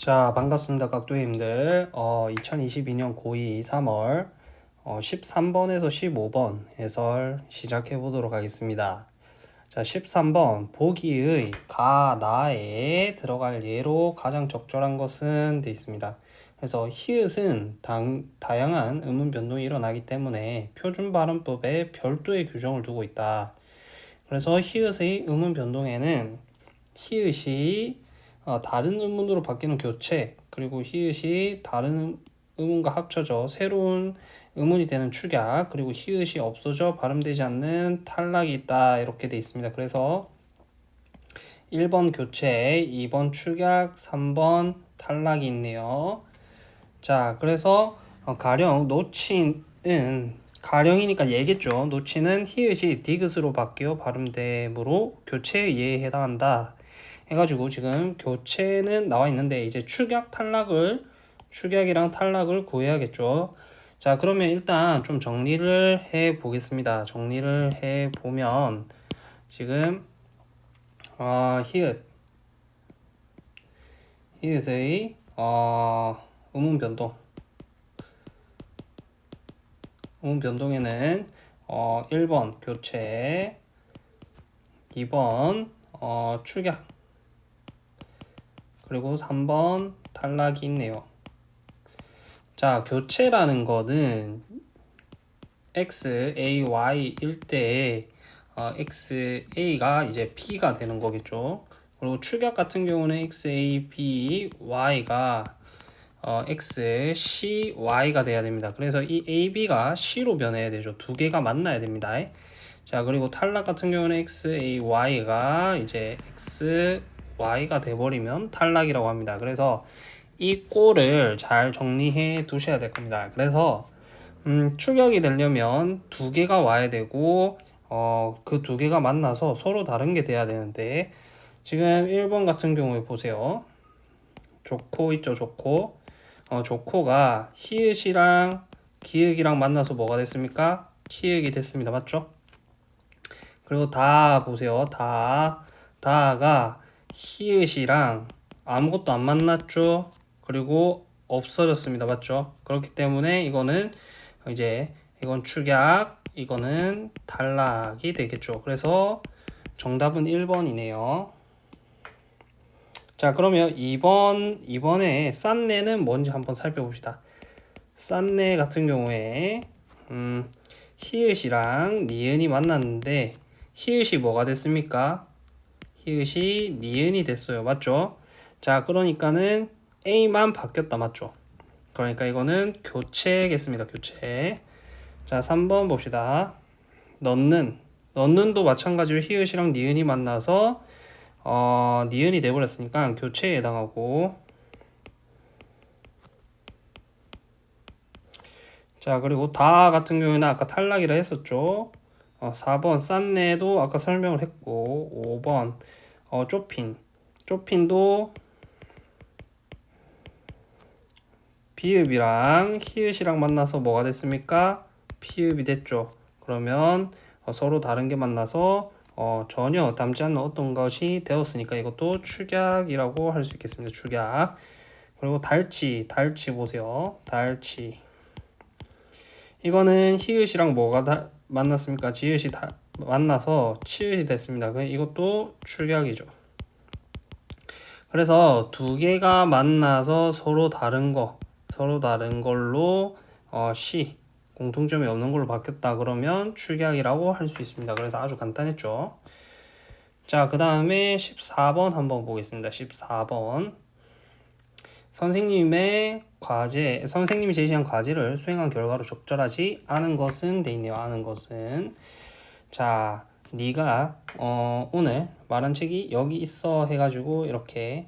자, 반갑습니다. 각도님들. 어, 2022년 고2 3월 어, 13번에서 15번 해설 시작해 보도록 하겠습니다. 자, 13번 보기의 가, 나에 들어갈 예로 가장 적절한 것은 되어 있습니다. 그래서 히읗은 당, 다양한 음운 변동이 일어나기 때문에 표준 발음법에 별도의 규정을 두고 있다. 그래서 히읗의 음운 변동에는 히읗이 어, 다른 음문으로 바뀌는 교체 그리고 히읗이 다른 음문과 합쳐져 새로운 음문이 되는 축약 그리고 히읗이 없어져 발음되지 않는 탈락이 있다 이렇게 돼 있습니다. 그래서 1번 교체, 2번 축약, 3번 탈락이 있네요. 자, 그래서 어, 가령 노친은 가령이니까 얘겠죠. 노친은 히읗이 디귿으로 바뀌어 발음됨으로 교체에 해당한다. 해가지고 지금 교체는 나와 있는데 이제 축약 탈락을 축약이랑 탈락을 구해야겠죠. 자 그러면 일단 좀 정리를 해 보겠습니다. 정리를 해 보면 지금 어, 히읗 히읗의 어, 음운 변동 음운 변동에는 어, 1번 교체 2번 어, 축약 그리고 3번 탈락이 있네요. 자, 교체라는 거는 x, a, y일 때 어, x, a가 이제 p가 되는 거겠죠. 그리고 축약 같은 경우는 x, a, b, y가 어, x, c, y가 돼야 됩니다. 그래서 이 a, b가 c로 변해야 되죠. 두 개가 만나야 됩니다. 자, 그리고 탈락 같은 경우는 x, a, y가 이제 x, y가 돼버리면 탈락이라고 합니다. 그래서 이 꼴을 잘 정리해 두셔야 될 겁니다. 그래서 음, 추격이 되려면 두 개가 와야 되고 어, 그 두 개가 만나서 서로 다른 게 돼야 되는데 지금 1번 같은 경우에 보세요. 조코 있죠, 조코. 어, 조코가 히읗이랑 기역이랑 만나서 뭐가 됐습니까? 키읔이 됐습니다. 맞죠? 그리고 다 보세요. 다 다가 히읗이랑 아무것도 안 만났죠. 그리고 없어졌습니다. 맞죠? 그렇기 때문에 이거는 이제 이건 축약, 이거는 탈락이 되겠죠. 그래서 정답은 1번이네요. 자, 그러면 2번, 2번에 싼내는 뭔지 한번 살펴봅시다. 싼내 같은 경우에, 음, 히읗이랑 니은이 만났는데, 히읗이 뭐가 됐습니까? 히읗이 니은이 됐어요. 맞죠? 자, 그러니까는 A만 바뀌었다. 맞죠? 그러니까 이거는 교체겠습니다. 교체. 자, 3번 봅시다. 넣는. 넣는도 마찬가지로 히읗이랑 니은이 만나서 어, 니은이 돼버렸으니까 교체에 해당하고 자 그리고 다 같은 경우에는 아까 탈락이라 했었죠 어, 4번 싼내도 아까 설명을 했고 5번 어, 쪼핀 쪼핀도 비읍이랑 히읗이랑 만나서 뭐가 됐습니까? 피읍이 됐죠. 그러면 어, 서로 다른 게 만나서 어, 전혀 닮지 않는 어떤 것이 되었으니까 이것도 축약이라고 할 수 있겠습니다. 축약. 그리고 달치, 달치 보세요. 달치. 이거는 히읗이랑 뭐가 다, 만났습니까? 지읒이 다 만나서 치읒이 됐습니다. 이것도 출격이죠. 그래서 두 개가 만나서 서로 다른 거, 서로 다른 걸로 어, C 공통점이 없는 걸로 바뀌었다 그러면 출격이라고 할 수 있습니다. 그래서 아주 간단했죠. 자, 그 다음에 14번 한번 보겠습니다. 14번. 선생님의 과제, 선생님이 제시한 과제를 수행한 결과로 적절하지 않은 것은 돼 있네요. 않은 것은 자, 네가 어, 오늘 말한 책이 여기 있어 해가지고 이렇게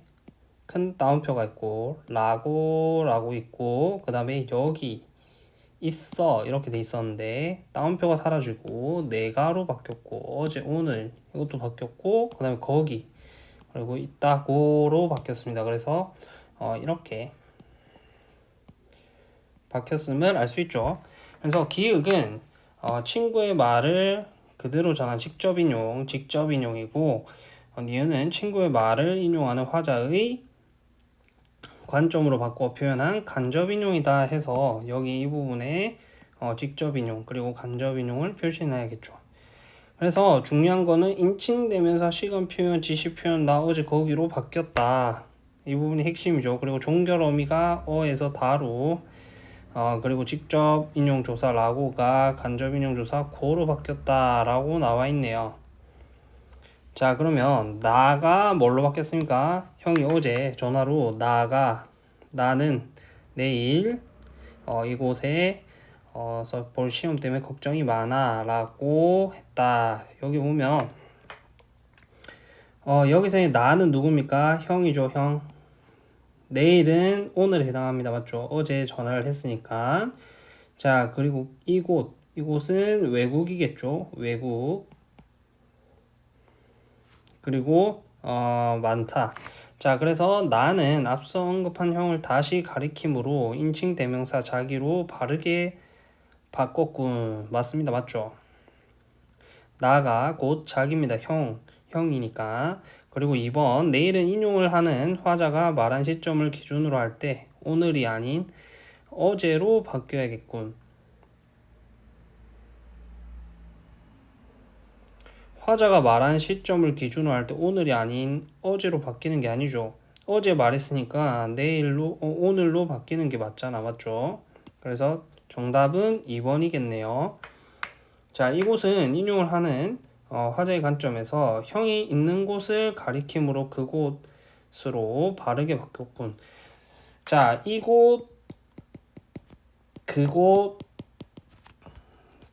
큰 따옴표가 있고 라고 라고 있고 그 다음에 여기 있어 이렇게 돼 있었는데 따옴표가 사라지고 내가로 바뀌었고 어제 오늘 이것도 바뀌었고 그 다음에 거기 그리고 있다고로 바뀌었습니다. 그래서 어, 이렇게 바뀌었음을 알 수 있죠. 그래서 기역은 어, 친구의 말을 그대로 전한 직접 인용, 직접 인용이고 어, 니은은 친구의 말을 인용하는 화자의 관점으로 바꿔 표현한 간접 인용이다 해서 여기 이 부분에 어, 직접 인용 그리고 간접 인용을 표시해놔야겠죠. 그래서 중요한 거는 인칭되면서 시간 표현, 지시 표현 나 어제 거기로 바뀌었다. 이 부분이 핵심이죠. 그리고 종결 어미가 어에서 다로 어, 그리고 직접 인용 조사 라고가 간접 인용 조사 고로 바뀌었다라고 나와 있네요. 자 그러면 나가 뭘로 바뀌었습니까? 형이 어제 전화로 나가 나는 내일 어, 이곳에 어, 볼 시험 때문에 걱정이 많아 라고 했다 여기 보면 어, 여기서의 나는 누굽니까? 형이죠 형 내일은 오늘에 해당합니다 맞죠? 어제 전화를 했으니까 자 그리고 이곳 이곳은 외국이겠죠 외국 그리고 어, 많다 자 그래서 나는 앞서 언급한 형을 다시 가리킴으로 인칭 대명사 자기로 바르게 바꿨군. 맞습니다. 맞죠? 나가 곧 자기입니다. 형, 형이니까. 그리고 2번 내일은 인용을 하는 화자가 말한 시점을 기준으로 할 때 오늘이 아닌 어제로 바뀌어야겠군. 화자가 말한 시점을 기준으로 할 때 오늘이 아닌 어제로 바뀌는 게 아니죠. 어제 말했으니까 내일로 어, 오늘로 바뀌는 게 맞잖아. 맞죠? 그래서 정답은 2번이겠네요. 자, 이곳은 인용을 하는 어, 화제의 관점에서 형이 있는 곳을 가리킴으로 그곳으로 바르게 바뀌었군. 자, 이곳, 그곳,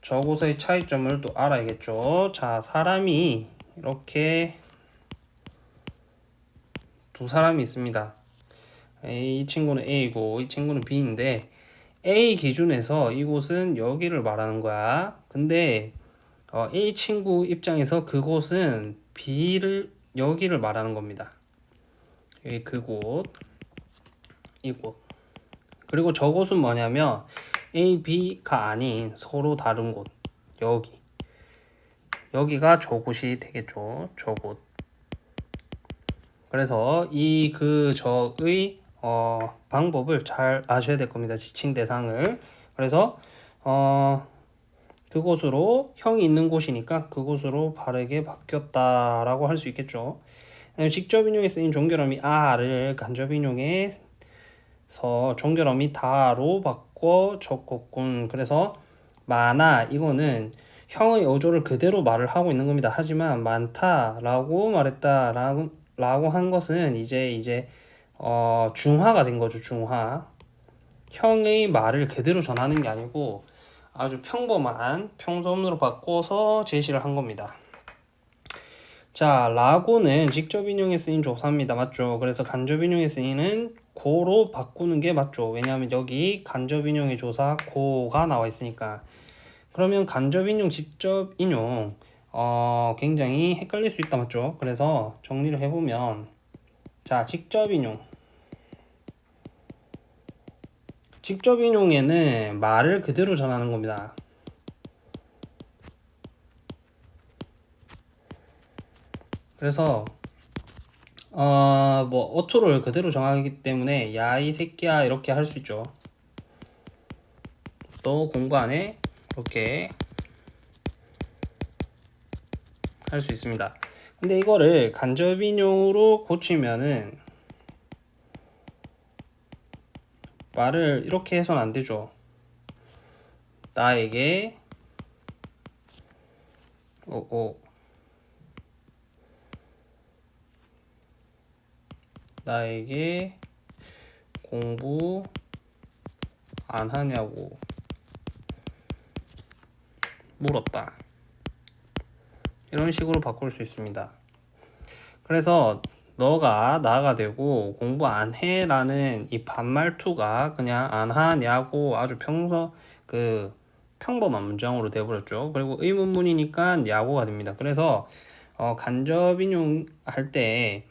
저곳의 차이점을 또 알아야겠죠. 자, 사람이 이렇게 두 사람이 있습니다. 이 친구는 A고 이 친구는 B인데 A 기준에서 이곳은 여기를 말하는 거야. 근데 어, A 친구 입장에서 그곳은 B를 여기를 말하는 겁니다. 여기 그곳, 이곳. 그리고 저곳은 뭐냐면 A, B가 아닌 서로 다른 곳. 여기. 여기가 저곳이 되겠죠. 저곳. 그래서 이 그 저의 어, 방법을 잘 아셔야 될 겁니다. 지칭 대상을. 그래서 어, 그곳으로 형이 있는 곳이니까 그곳으로 바르게 바뀌었다라고 할 수 있겠죠. 직접 인용에 쓰인 종결어미 아를 간접 인용에서 종결어미 다로 바꿔 적었군. 그래서 많아 이거는 형의 어조를 그대로 말을 하고 있는 겁니다. 하지만 많다라고 말했다라고 라고 한 것은 이제 이제 어, 중화가 된 거죠, 중화. 형의 말을 그대로 전하는 게 아니고 아주 평범한 평소음으로 바꿔서 제시를 한 겁니다. 자, 라고는 직접 인용에 쓰인 조사입니다. 맞죠? 그래서 간접 인용에 쓰이는 고로 바꾸는 게 맞죠. 왜냐하면 여기 간접 인용의 조사 고가 나와 있으니까. 그러면 간접 인용, 직접 인용 어, 굉장히 헷갈릴 수 있다 맞죠? 그래서 정리를 해보면 자, 직접 인용 직접 인용에는 말을 그대로 전하는 겁니다. 그래서 어 뭐 어투를 그대로 정하기 때문에 야 이 새끼야 이렇게 할 수 있죠. 또 공부 안에 이렇게 할 수 있습니다. 근데 이거를 간접 인용으로 고치면은 말을 이렇게 해서는 안 되죠. 나에게 오, 오. 나에게 공부 안 하냐고 물었다. 이런 식으로 바꿀 수 있습니다. 그래서 너가 나가 되고 공부 안 해라는 이 반말투가 그냥 안 하냐고 아주 평소 그 평범한 문장으로 돼버렸죠. 그리고 의문문이니까 야구가 됩니다. 그래서 어, 간접 인용 할 때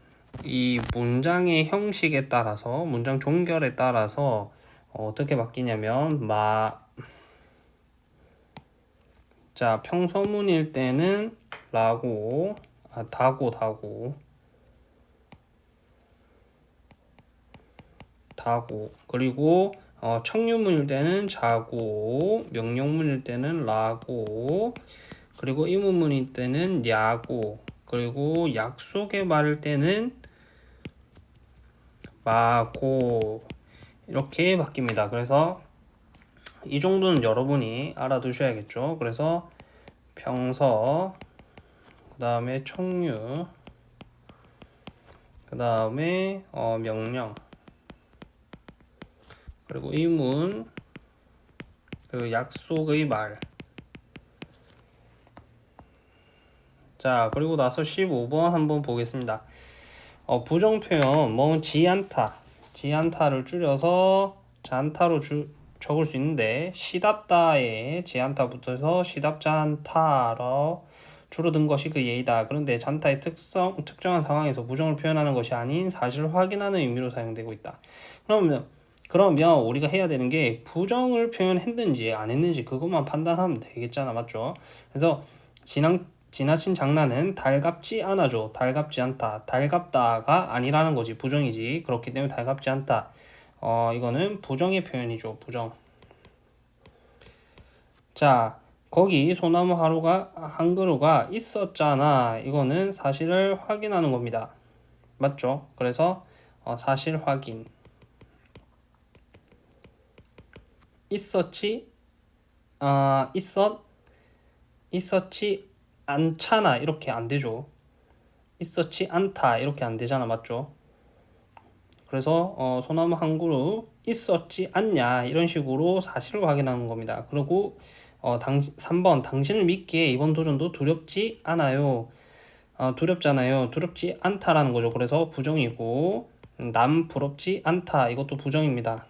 이 문장의 형식에 따라서 문장 종결에 따라서 어, 떻게 바뀌냐면 마 자, 평서문일 때는 라고 아, 다고 다고 다고. 그리고 어, 청유문일 때는 자고 명령문일 때는 라고. 그리고 의문문일 때는 야고. 그리고 약속의 말일 때는 마고. 이렇게 바뀝니다. 그래서 이 정도는 여러분이 알아두셔야겠죠. 그래서 평서 그 다음에 청유 그 다음에 어, 명령 그리고 의문 그 약속의 말 자, 그리고 나서 15번 한번 보겠습니다. 어, 부정 표현, 뭐, 지안타. 지안타를 줄여서 잔타로 주, 적을 수 있는데, 시답다에 지안타부터서 시답잔타로 줄어든 것이 그 예이다. 그런데 잔타의 특성, 특정한 상황에서 부정을 표현하는 것이 아닌 사실을 확인하는 의미로 사용되고 있다. 그러면, 그러면 우리가 해야 되는 게 부정을 표현했는지 안 했는지 그것만 판단하면 되겠잖아. 맞죠? 그래서 진앙 지나친 장난은 달갑지 않아죠. 달갑지 않다. 달갑다가 아니라는 거지. 부정이지. 그렇기 때문에 달갑지 않다. 어, 이거는 부정의 표현이죠. 부정. 자, 거기 소나무 하루가 한 그루가 있었잖아. 이거는 사실을 확인하는 겁니다. 맞죠? 그래서 어, 사실 확인. 있었지? 아, 있었? 있었지 않잖아 이렇게 안 되죠. 있었지 않다 이렇게 안 되잖아 맞죠? 그래서 어, 소나무 한 그루 있었지 않냐 이런 식으로 사실을 확인하는 겁니다. 그리고 어, 당, 3번 당신을 믿기에 이번 도전도 두렵지 않아요. 어, 두렵잖아요. 두렵지 않다라는 거죠. 그래서 부정이고 남 부럽지 않다 이것도 부정입니다.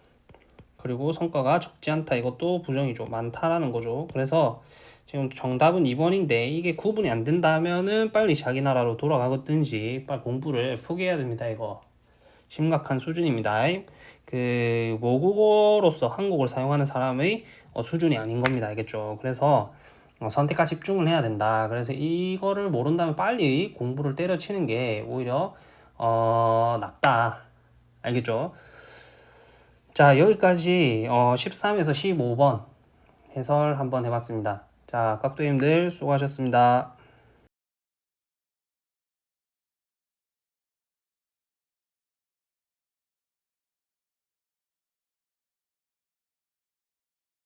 그리고 성과가 적지 않다. 이것도 부정이죠. 많다라는 거죠. 그래서 지금 정답은 2번인데 이게 구분이 안 된다면은 빨리 자기 나라로 돌아가든지 빨리 공부를 포기해야 됩니다 이거. 심각한 수준입니다. 그 모국어로서 한국어를 사용하는 사람의 어, 수준이 아닌 겁니다. 알겠죠? 그래서 어, 선택과 집중을 해야 된다. 그래서 이거를 모른다면 빨리 공부를 때려치는 게 오히려 어, 낫다. 알겠죠 자 여기까지 어, 13에서 15번 해설 한번 해봤습니다 자, 깍두님들 수고하셨습니다.